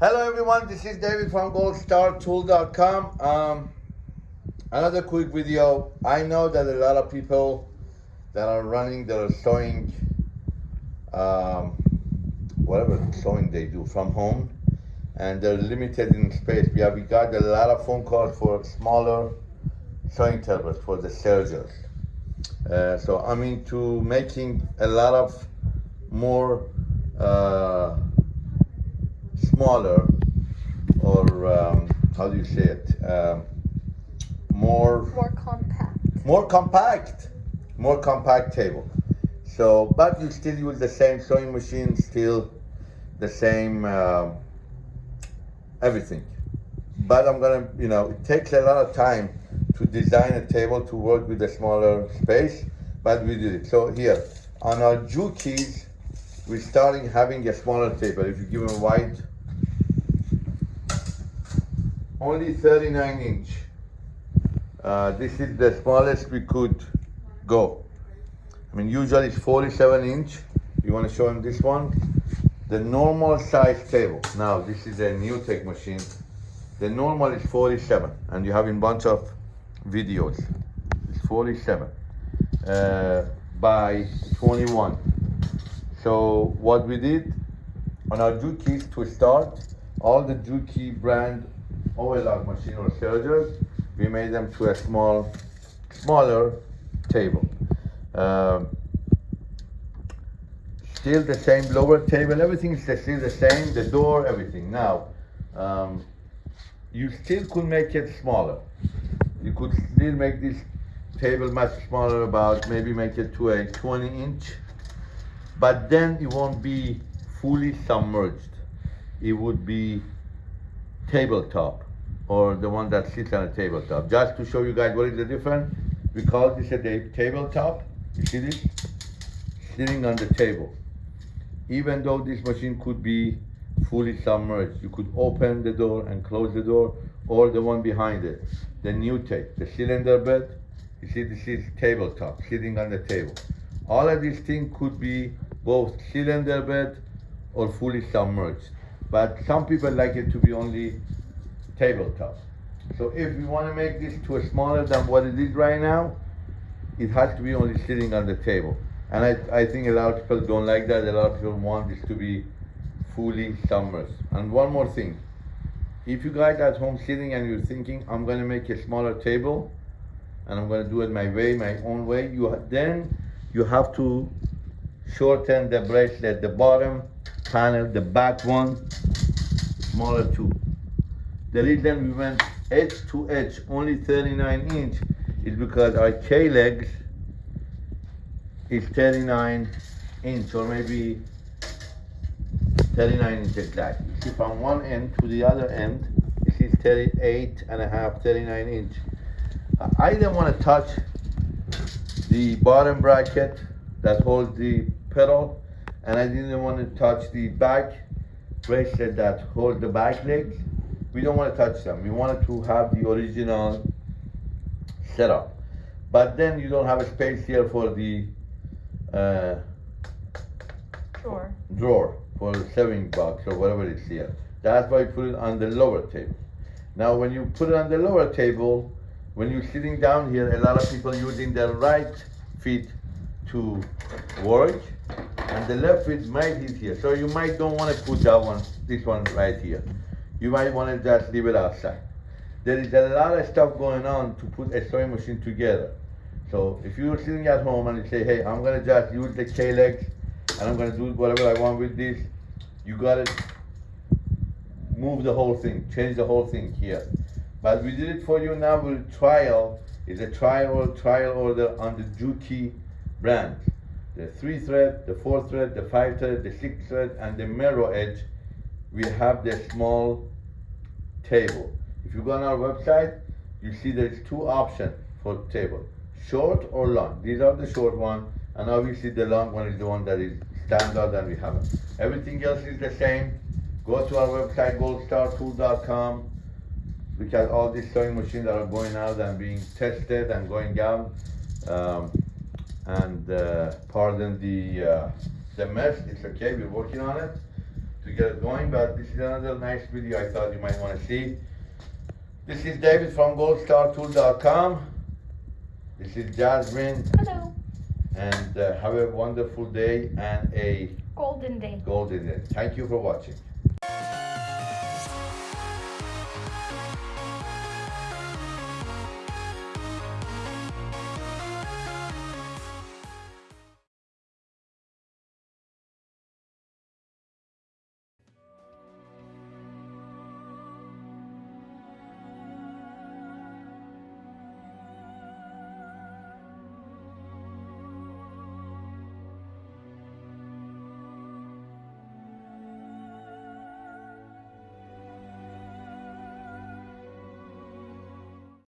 Hello everyone, this is David from goldstartool.com. Um, another quick video. I know that a lot of people that are running, that are sewing, um, whatever sewing they do from home, and they're limited in space. We have we got a lot of phone calls for smaller sewing tables for the sergers. Uh, so I'm into making a lot of more uh, smaller or um, how do you say it? Um, more More compact. more compact, more compact table. So, but you still use the same sewing machine, still the same um everything. But I'm gonna, you know, it takes a lot of time to design a table to work with a smaller space, but we did it. So here, on our Jukies, we're starting having a smaller table. If you give them white, only 39 inch. Uh, this is the smallest we could go. I mean, usually it's 47 inch. You want to show him this one? The normal size table. Now, this is a new tech machine. The normal is 47, and you have in bunch of videos. It's 47 uh, by 21. So what we did on our Jukies to start, all the Juki brand overlock machine or sergers, we made them to a small, smaller table. Um, still the same lower table, everything is still the same, the door, everything. Now, um, you still could make it smaller. You could still make this table much smaller, about maybe make it to a 20 inch, but then it won't be fully submerged. It would be tabletop or the one that sits on a tabletop. Just to show you guys what is the difference, we call this a ta- tabletop. You see this? Sitting on the table. Even though this machine could be fully submerged, you could open the door and close the door, or the one behind it, the new tape, the cylinder bed. You see, this is tabletop, sitting on the table. All of these things could be both cylinder bed or fully submerged. But some people like it to be only tabletop. So if we want to make this to a smaller than what it is right now, it has to be only sitting on the table. And I, I think a lot of people don't like that. A lot of people want this to be fully submerged. And one more thing. If you guys at home sitting and you're thinking, I'm gonna make a smaller table and I'm gonna do it my way, my own way, you then you have to shorten the bracelet, the bottom panel, the back one, smaller too. The reason we went edge to edge, only 39 inch, is because our K legs is 39 inch or maybe 39 inch exactly. See from one end to the other end, this is 38 and a half, 39 inch. I didn't want to touch the bottom bracket that holds the pedal, and I didn't want to touch the back bracelet that holds the back legs. We don't want to touch them. We wanted to have the original setup. But then you don't have a space here for the uh, Sure. drawer for the sewing box or whatever it's here. That's why you put it on the lower table. Now, when you put it on the lower table, when you're sitting down here, a lot of people using their right feet to work, and the left feet might hit here. So you might don't want to put that one, this one right here. You might want to just leave it outside. There is a lot of stuff going on to put a sewing machine together. So if you're sitting at home and you say, hey, I'm gonna just use the K-legs and I'm gonna do whatever I want with this, you gotta move the whole thing, change the whole thing here. But we did it for you now with trial, it's a trial trial order on the Juki brand. The three thread, the four thread, the five thread, the six thread, and the mirror edge. We have the small table. If you go on our website, you see there's two options for table, short or long. These are the short one, and obviously the long one is the one that is standard and we have it. Everything else is the same. Go to our website, goldstartool.com. Look at all these sewing machines that are going out and being tested and going out. Um, and uh, pardon the uh, the mess. It's okay. We're working on it. To get it going, but this is another nice video I thought you might wanna see. This is David from goldstartool.com. This is Jasmine, Hello. and uh, have a wonderful day and a Golden day. golden day. Thank you for watching.